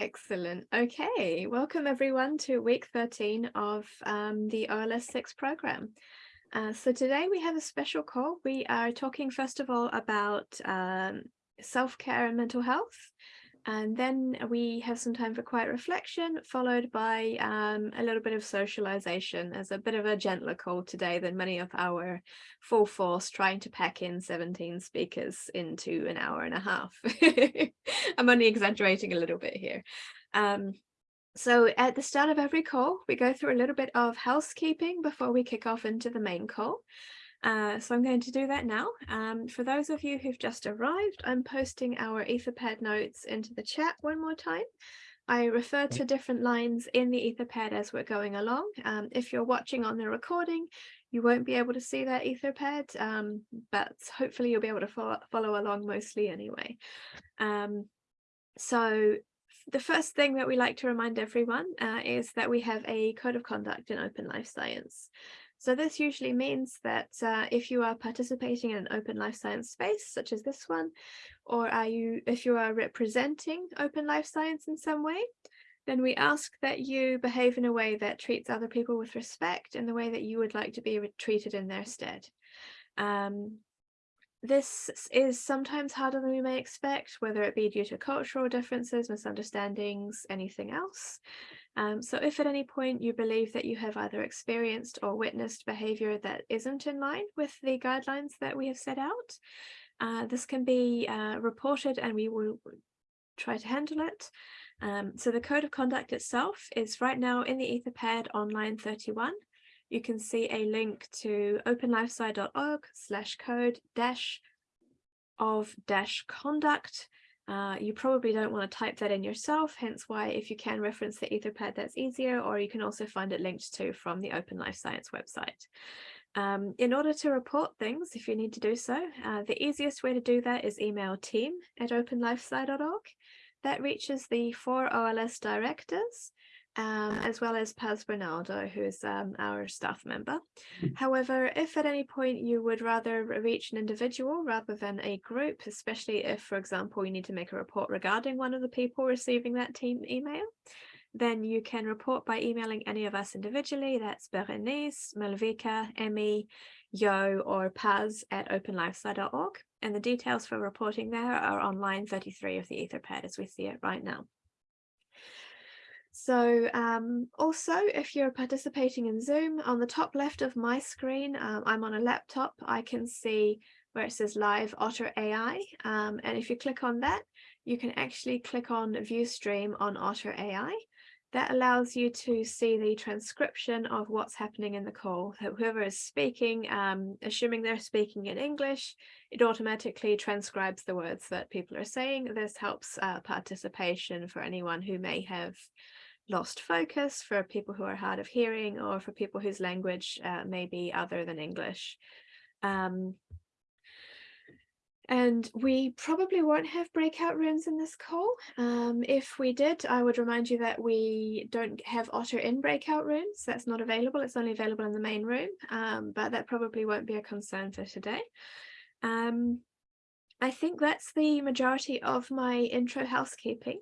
Excellent. Okay, welcome everyone to week 13 of um, the OLS 6 program. Uh, so today we have a special call. We are talking first of all about um, self-care and mental health. And then we have some time for quiet reflection, followed by um, a little bit of socialization as a bit of a gentler call today than many of our full force trying to pack in 17 speakers into an hour and a half. I'm only exaggerating a little bit here. Um, so at the start of every call, we go through a little bit of housekeeping before we kick off into the main call. Uh, so I'm going to do that now. Um, for those of you who've just arrived, I'm posting our Etherpad notes into the chat one more time. I refer to different lines in the Etherpad as we're going along. Um, if you're watching on the recording, you won't be able to see that Etherpad, um, but hopefully you'll be able to follow, follow along mostly anyway. Um, so the first thing that we like to remind everyone uh, is that we have a code of conduct in open life science. So this usually means that uh, if you are participating in an open life science space, such as this one, or are you, if you are representing open life science in some way, then we ask that you behave in a way that treats other people with respect in the way that you would like to be treated in their stead. Um, this is sometimes harder than we may expect, whether it be due to cultural differences, misunderstandings, anything else. Um, so if at any point you believe that you have either experienced or witnessed behavior that isn't in line with the guidelines that we have set out, uh, this can be uh, reported and we will try to handle it. Um, so the code of conduct itself is right now in the Etherpad on line 31. You can see a link to openlifesci.org slash code dash of dash conduct uh, you probably don't want to type that in yourself, hence why if you can reference the Etherpad, that's easier, or you can also find it linked to from the Open Life Science website. Um, in order to report things, if you need to do so, uh, the easiest way to do that is email team at openlifesci.org. That reaches the four OLS directors um, as well as Paz Bernaldo, who's um, our staff member. Hmm. However, if at any point you would rather reach an individual rather than a group, especially if, for example, you need to make a report regarding one of the people receiving that team email, then you can report by emailing any of us individually. That's Berenice, Malvika, Emmy, Yo, or Paz at openlifesci.org. And the details for reporting there are on line 33 of the Etherpad as we see it right now. So um, also, if you're participating in Zoom, on the top left of my screen, um, I'm on a laptop, I can see where it says live Otter AI. Um, and if you click on that, you can actually click on view stream on Otter AI. That allows you to see the transcription of what's happening in the call. So whoever is speaking, um, assuming they're speaking in English, it automatically transcribes the words that people are saying. This helps uh, participation for anyone who may have lost focus for people who are hard of hearing or for people whose language uh, may be other than English. Um, and we probably won't have breakout rooms in this call. Um, if we did, I would remind you that we don't have Otter in breakout rooms. That's not available. It's only available in the main room, um, but that probably won't be a concern for today. Um, I think that's the majority of my intro housekeeping.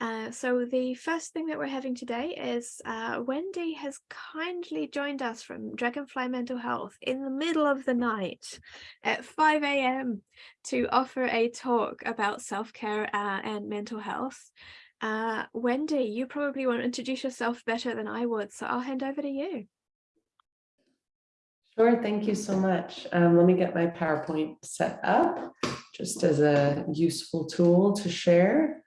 Uh, so the first thing that we're having today is uh, Wendy has kindly joined us from Dragonfly Mental Health in the middle of the night at 5 a.m. to offer a talk about self-care uh, and mental health. Uh, Wendy, you probably want to introduce yourself better than I would, so I'll hand over to you. Sure, thank you so much. Um, let me get my PowerPoint set up just as a useful tool to share.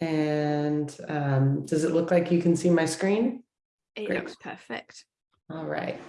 And um, does it look like you can see my screen? It Great. looks perfect. All right.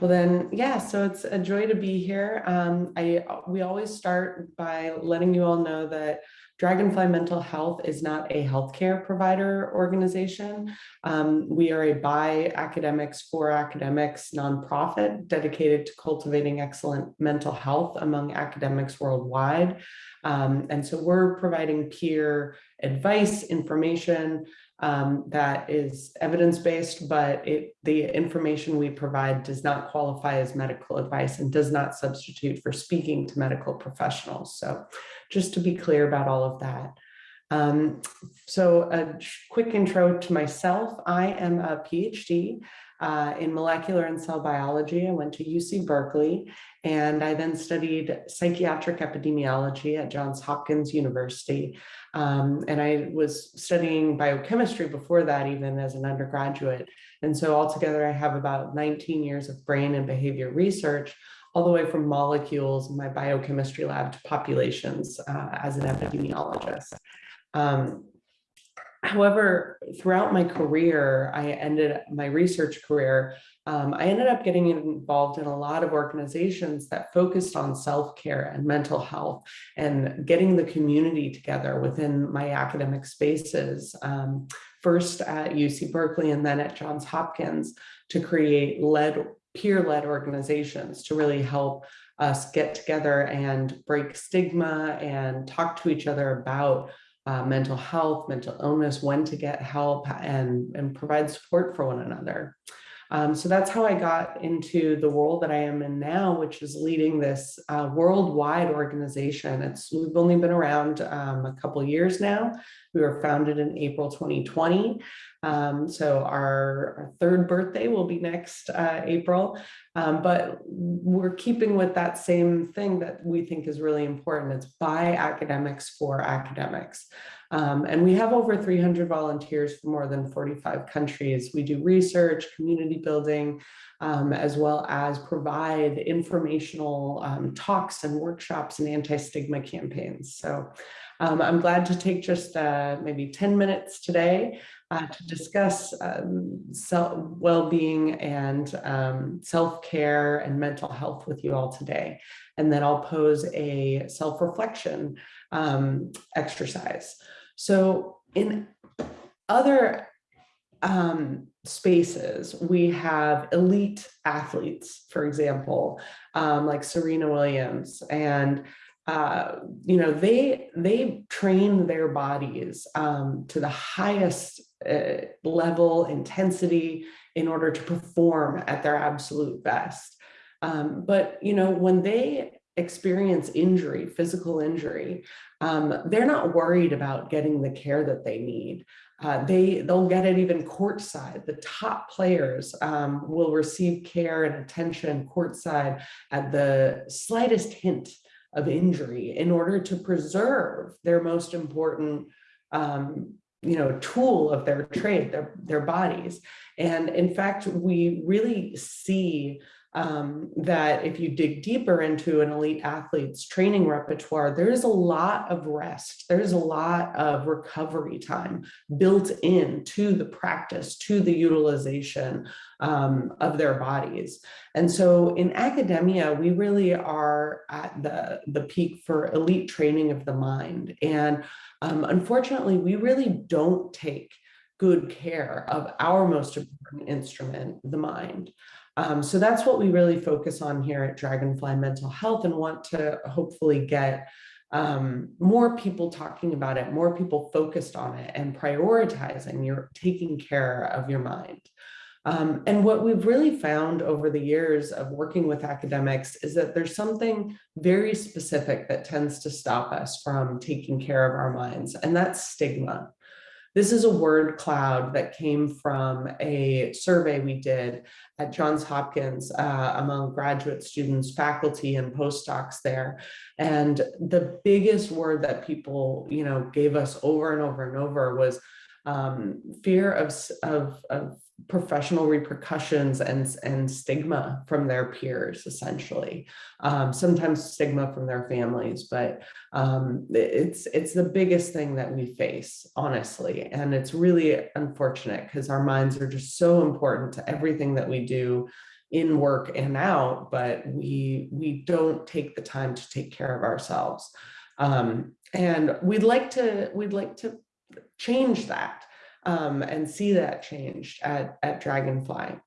Well then, yeah, so it's a joy to be here. Um, I We always start by letting you all know that Dragonfly Mental Health is not a healthcare provider organization. Um, we are a by academics for academics nonprofit dedicated to cultivating excellent mental health among academics worldwide. Um, and so we're providing peer advice, information um, that is evidence-based, but it, the information we provide does not qualify as medical advice and does not substitute for speaking to medical professionals. So just to be clear about all of that. Um, so a quick intro to myself. I am a PhD uh, in molecular and cell biology. I went to UC Berkeley and I then studied psychiatric epidemiology at Johns Hopkins University. Um, and I was studying biochemistry before that, even as an undergraduate. And so altogether, I have about 19 years of brain and behavior research, all the way from molecules in my biochemistry lab to populations uh, as an epidemiologist. Um, however, throughout my career, I ended my research career, um, I ended up getting involved in a lot of organizations that focused on self-care and mental health and getting the community together within my academic spaces, um, first at UC Berkeley and then at Johns Hopkins to create led peer-led organizations to really help us get together and break stigma and talk to each other about uh, mental health, mental illness, when to get help and, and provide support for one another. Um, so that's how I got into the role that I am in now, which is leading this uh, worldwide organization. It's we've only been around um, a couple years now. We were founded in April 2020. Um, so our, our, third birthday will be next uh, April, um, but we're keeping with that same thing that we think is really important. It's by academics for academics. Um, and we have over 300 volunteers from more than 45 countries. We do research, community building, um, as well as provide informational um, talks and workshops and anti-stigma campaigns. So um, I'm glad to take just uh, maybe 10 minutes today uh, to discuss um, well-being and um, self-care and mental health with you all today. And then I'll pose a self-reflection exercise. So in other um, spaces, we have elite athletes, for example, um, like Serena Williams, and uh, you know they they train their bodies um, to the highest uh, level intensity in order to perform at their absolute best. Um, but you know when they experience injury, physical injury, um, they're not worried about getting the care that they need. Uh, they, they'll get it even courtside. The top players um, will receive care and attention courtside at the slightest hint of injury in order to preserve their most important um, you know, tool of their trade, their, their bodies. And in fact, we really see um, that if you dig deeper into an elite athlete's training repertoire, there's a lot of rest. There's a lot of recovery time built in to the practice, to the utilization um, of their bodies. And so in academia, we really are at the, the peak for elite training of the mind. And um, unfortunately, we really don't take good care of our most important instrument, the mind. Um, so that's what we really focus on here at Dragonfly Mental Health and want to hopefully get um, more people talking about it, more people focused on it and prioritizing your taking care of your mind. Um, and what we've really found over the years of working with academics is that there's something very specific that tends to stop us from taking care of our minds, and that's stigma. This is a word cloud that came from a survey we did at Johns Hopkins uh, among graduate students, faculty, and postdocs there. And the biggest word that people, you know, gave us over and over and over was um, fear of, of, of professional repercussions and, and stigma from their peers, essentially. Um, sometimes stigma from their families, but um, it's, it's the biggest thing that we face, honestly. And it's really unfortunate because our minds are just so important to everything that we do in work and out, but we, we don't take the time to take care of ourselves. Um, and we'd like to, we'd like to change that um, and see that changed at, at Dragonfly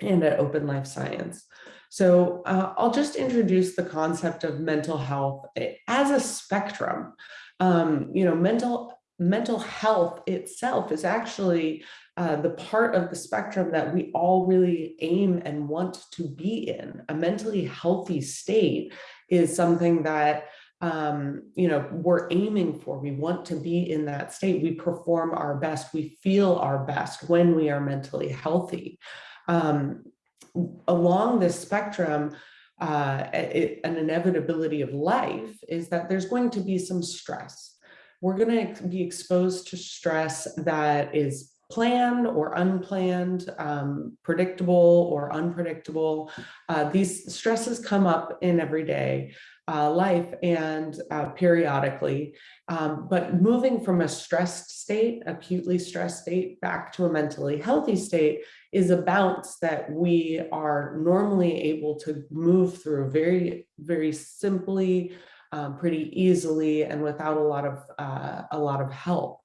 and at Open Life Science. So uh, I'll just introduce the concept of mental health as a spectrum. Um, you know, mental mental health itself is actually uh, the part of the spectrum that we all really aim and want to be in. A mentally healthy state is something that um, you know, we're aiming for. We want to be in that state. We perform our best. We feel our best when we are mentally healthy. Um, along this spectrum, uh, it, an inevitability of life is that there's going to be some stress. We're going to be exposed to stress that is planned or unplanned, um, predictable or unpredictable. Uh, these stresses come up in everyday uh, life and uh, periodically, um, but moving from a stressed state, acutely stressed state, back to a mentally healthy state is a bounce that we are normally able to move through very, very simply, um, pretty easily, and without a lot of uh, a lot of help.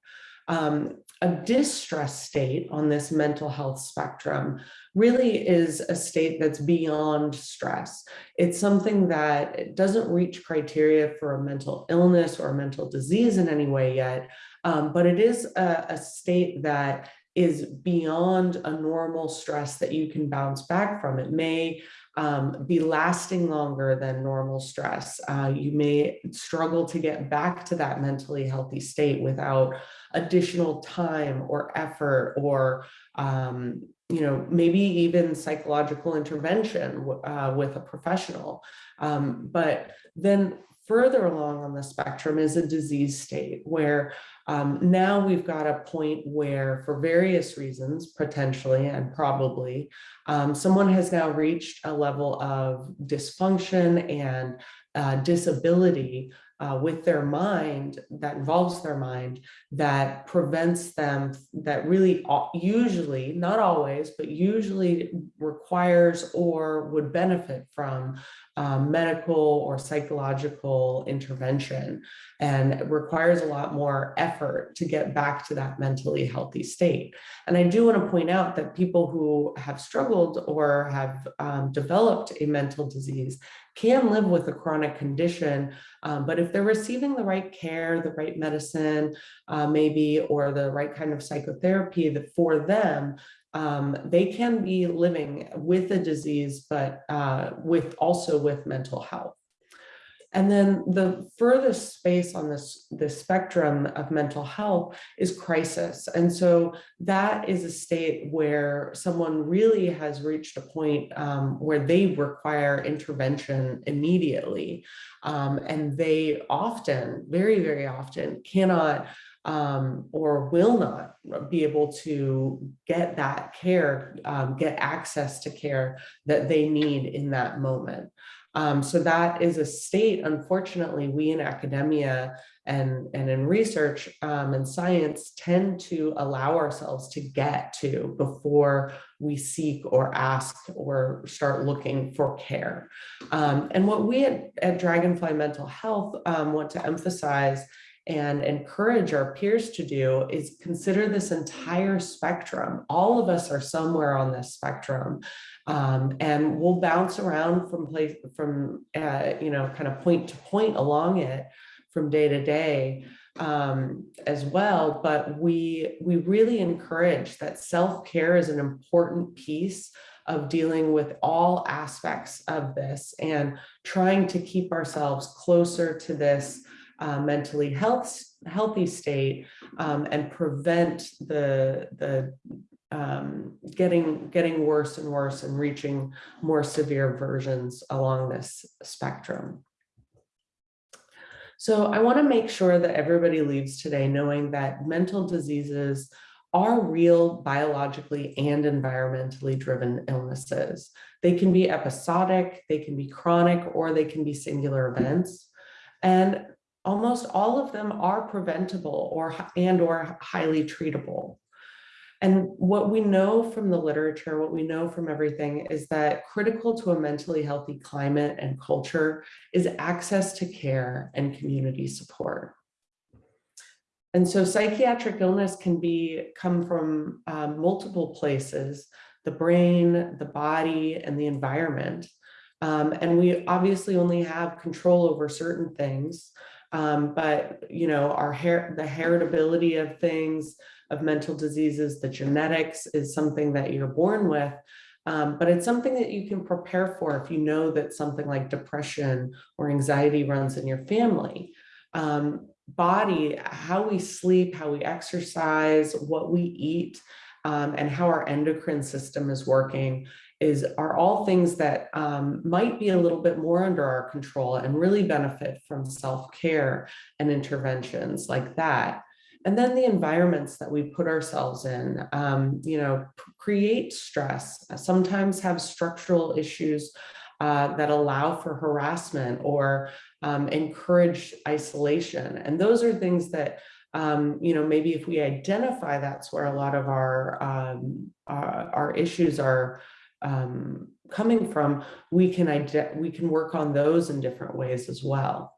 Um, a distress state on this mental health spectrum really is a state that's beyond stress. It's something that doesn't reach criteria for a mental illness or a mental disease in any way yet, um, but it is a, a state that is beyond a normal stress that you can bounce back from. It may um, be lasting longer than normal stress. Uh, you may struggle to get back to that mentally healthy state without additional time or effort or um, you know, maybe even psychological intervention uh, with a professional. Um, but then further along on the spectrum is a disease state where um, now we've got a point where for various reasons, potentially and probably, um, someone has now reached a level of dysfunction and uh, disability uh, with their mind that involves their mind that prevents them that really usually not always but usually requires or would benefit from um, medical or psychological intervention and requires a lot more effort to get back to that mentally healthy state. And I do want to point out that people who have struggled or have um, developed a mental disease can live with a chronic condition, um, but if they're receiving the right care, the right medicine, uh, maybe, or the right kind of psychotherapy that for them, um, they can be living with a disease, but uh, with also with mental health. And then the furthest space on this, this spectrum of mental health is crisis. And so that is a state where someone really has reached a point um, where they require intervention immediately. Um, and they often, very, very often cannot um, or will not be able to get that care, um, get access to care that they need in that moment. Um, so that is a state, unfortunately, we in academia and, and in research um, and science tend to allow ourselves to get to before we seek or ask or start looking for care. Um, and what we at, at Dragonfly Mental Health um, want to emphasize and encourage our peers to do is consider this entire spectrum. All of us are somewhere on this spectrum um, and we'll bounce around from place from, uh, you know, kind of point to point along it from day to day um, as well. But we, we really encourage that self-care is an important piece of dealing with all aspects of this and trying to keep ourselves closer to this uh, mentally health, healthy state um, and prevent the, the um, getting, getting worse and worse and reaching more severe versions along this spectrum. So I want to make sure that everybody leaves today knowing that mental diseases are real biologically and environmentally driven illnesses. They can be episodic, they can be chronic, or they can be singular events. And almost all of them are preventable or and or highly treatable. And what we know from the literature, what we know from everything is that critical to a mentally healthy climate and culture is access to care and community support. And so psychiatric illness can be come from um, multiple places, the brain, the body, and the environment. Um, and we obviously only have control over certain things, um, but you know, our hair, the heritability of things, of mental diseases, the genetics is something that you're born with. Um, but it's something that you can prepare for if you know that something like depression or anxiety runs in your family. Um, body, how we sleep, how we exercise, what we eat, um, and how our endocrine system is working is are all things that um, might be a little bit more under our control and really benefit from self-care and interventions like that. And then the environments that we put ourselves in, um, you know, create stress, sometimes have structural issues uh, that allow for harassment or um, encourage isolation. And those are things that, um, you know, maybe if we identify that's where a lot of our, um, uh, our issues are um, coming from, we can, we can work on those in different ways as well.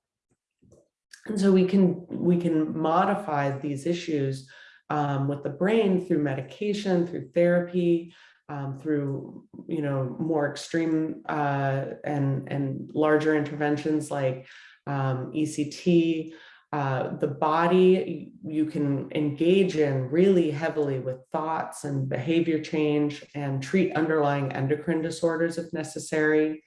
And so we can, we can modify these issues um, with the brain through medication, through therapy, um, through, you know, more extreme uh, and, and larger interventions like um, ECT, uh, the body you can engage in really heavily with thoughts and behavior change and treat underlying endocrine disorders if necessary.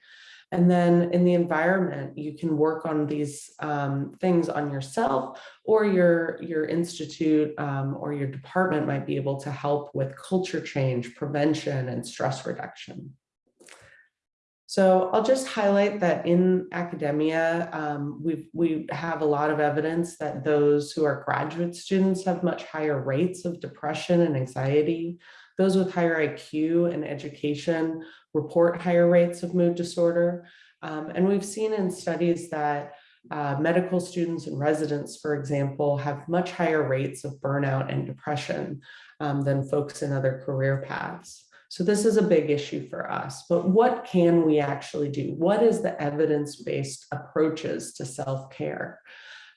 And then in the environment, you can work on these um, things on yourself or your, your institute um, or your department might be able to help with culture change, prevention, and stress reduction. So I'll just highlight that in academia, um, we we have a lot of evidence that those who are graduate students have much higher rates of depression and anxiety. Those with higher IQ and education report higher rates of mood disorder. Um, and we've seen in studies that uh, medical students and residents, for example, have much higher rates of burnout and depression um, than folks in other career paths. So this is a big issue for us, but what can we actually do? What is the evidence-based approaches to self-care?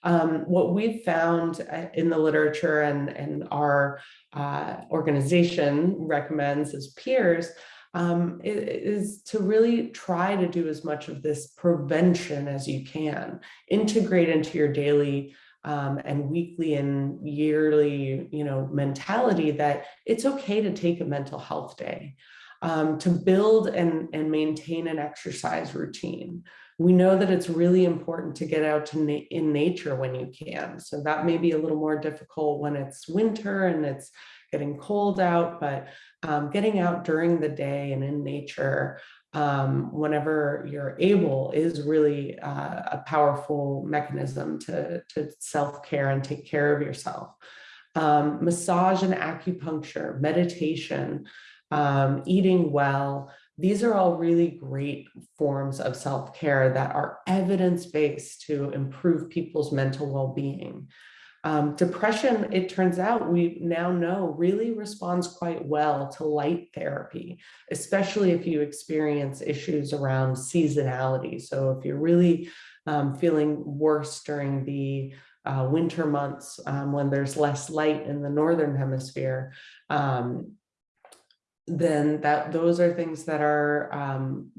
Um, what we've found uh, in the literature and, and our uh, organization recommends as peers um, is to really try to do as much of this prevention as you can, integrate into your daily um, and weekly and yearly, you know, mentality that it's okay to take a mental health day, um, to build and, and maintain an exercise routine, we know that it's really important to get out to na in nature when you can. So that may be a little more difficult when it's winter and it's getting cold out, but um, getting out during the day and in nature um, whenever you're able is really uh, a powerful mechanism to, to self-care and take care of yourself. Um, massage and acupuncture, meditation, um, eating well, these are all really great forms of self-care that are evidence-based to improve people's mental well-being. Um, depression, it turns out we now know really responds quite well to light therapy, especially if you experience issues around seasonality. So if you're really um, feeling worse during the uh, winter months um, when there's less light in the Northern hemisphere, um, then that those are things that are um,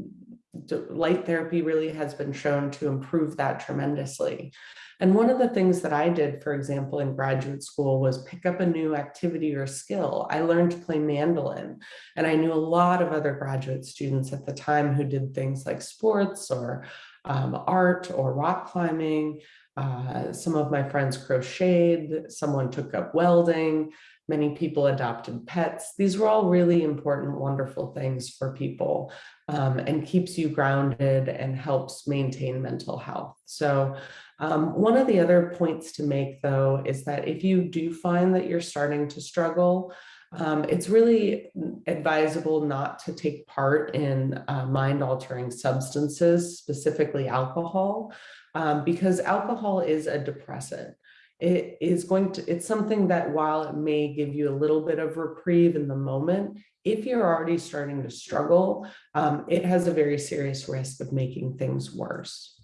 light therapy really has been shown to improve that tremendously. And one of the things that I did, for example, in graduate school was pick up a new activity or skill. I learned to play mandolin and I knew a lot of other graduate students at the time who did things like sports or um, art or rock climbing. Uh, some of my friends crocheted, someone took up welding, many people adopted pets. These were all really important, wonderful things for people um, and keeps you grounded and helps maintain mental health. So um, one of the other points to make though is that if you do find that you're starting to struggle, um, it's really advisable not to take part in uh, mind altering substances, specifically alcohol, um, because alcohol is a depressant it is going to, it's something that while it may give you a little bit of reprieve in the moment, if you're already starting to struggle, um, it has a very serious risk of making things worse.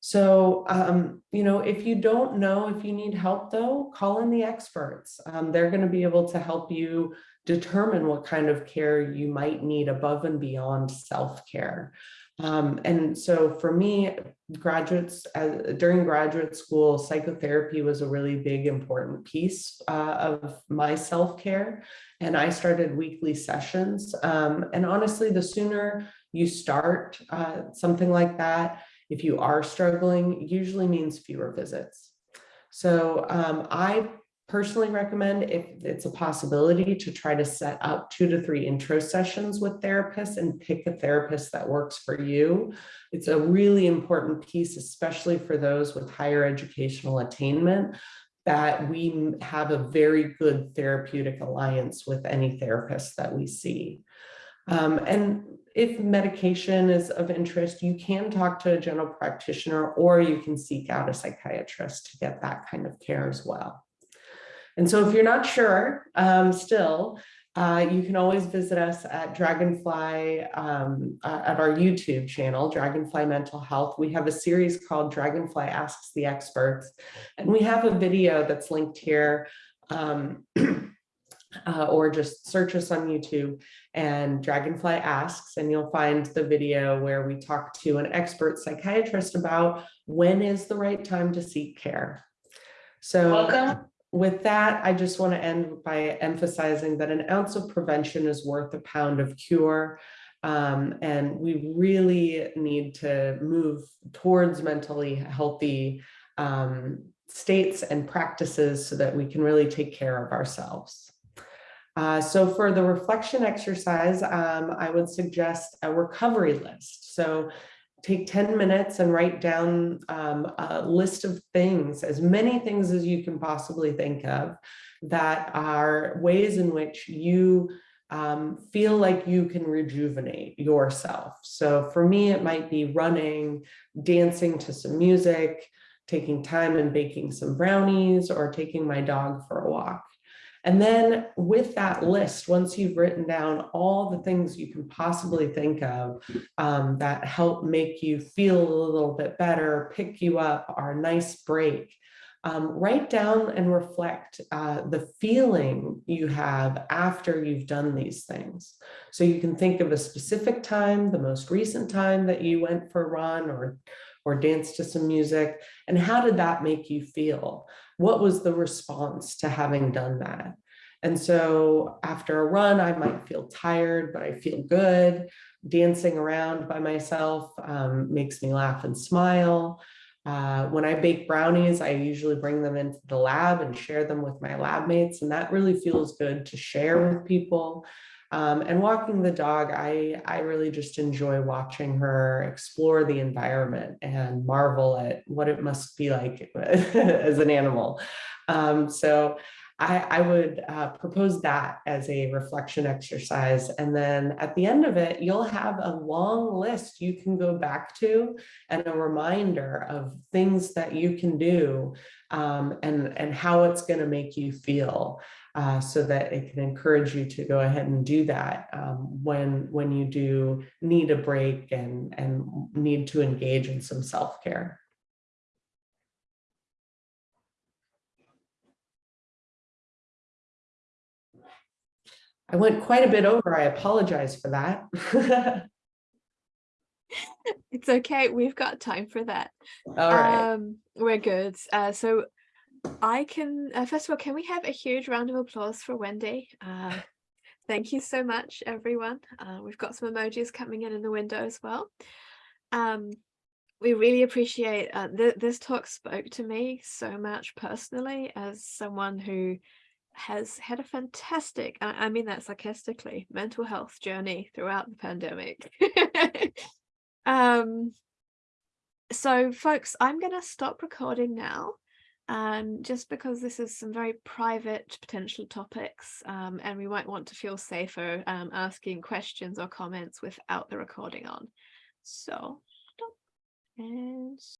So, um, you know, if you don't know if you need help though, call in the experts. Um, they're going to be able to help you determine what kind of care you might need above and beyond self-care. Um, and so for me, graduates uh, during graduate school, psychotherapy was a really big important piece uh, of my self-care. And I started weekly sessions. Um, and honestly, the sooner you start uh, something like that, if you are struggling, usually means fewer visits. So um, I personally recommend if it's a possibility to try to set up two to three intro sessions with therapists and pick a therapist that works for you. It's a really important piece, especially for those with higher educational attainment, that we have a very good therapeutic alliance with any therapist that we see. Um, and if medication is of interest, you can talk to a general practitioner or you can seek out a psychiatrist to get that kind of care as well. And so if you're not sure um, still, uh, you can always visit us at Dragonfly um, uh, at our YouTube channel, Dragonfly Mental Health. We have a series called Dragonfly Asks the Experts, and we have a video that's linked here, um, uh, or just search us on YouTube and Dragonfly Asks, and you'll find the video where we talk to an expert psychiatrist about when is the right time to seek care. So Welcome. With that, I just want to end by emphasizing that an ounce of prevention is worth a pound of cure. Um, and we really need to move towards mentally healthy um, states and practices so that we can really take care of ourselves. Uh, so for the reflection exercise, um, I would suggest a recovery list. So take 10 minutes and write down um, a list of things, as many things as you can possibly think of, that are ways in which you um, feel like you can rejuvenate yourself. So for me, it might be running, dancing to some music, taking time and baking some brownies, or taking my dog for a walk. And then with that list, once you've written down all the things you can possibly think of um, that help make you feel a little bit better, pick you up, are a nice break, um, write down and reflect uh, the feeling you have after you've done these things. So you can think of a specific time, the most recent time that you went for a run or, or danced to some music, and how did that make you feel? What was the response to having done that? And so after a run, I might feel tired, but I feel good. Dancing around by myself um, makes me laugh and smile. Uh, when I bake brownies, I usually bring them into the lab and share them with my lab mates, and that really feels good to share with people. Um, and walking the dog, I, I really just enjoy watching her explore the environment and marvel at what it must be like as an animal. Um, so I, I would uh, propose that as a reflection exercise. And then at the end of it, you'll have a long list you can go back to and a reminder of things that you can do um, and, and how it's going to make you feel. Uh, so that it can encourage you to go ahead and do that um, when when you do need a break and and need to engage in some self-care. I went quite a bit over. I apologize for that. it's okay. We've got time for that. All right. Um, we're good. Uh, so I can, uh, first of all, can we have a huge round of applause for Wendy? Uh, thank you so much, everyone. Uh, we've got some emojis coming in in the window as well. Um, we really appreciate, uh, th this talk spoke to me so much personally as someone who has had a fantastic, I mean that sarcastically, mental health journey throughout the pandemic. um, so folks, I'm going to stop recording now um, just because this is some very private potential topics um, and we might want to feel safer um, asking questions or comments without the recording on. So stop and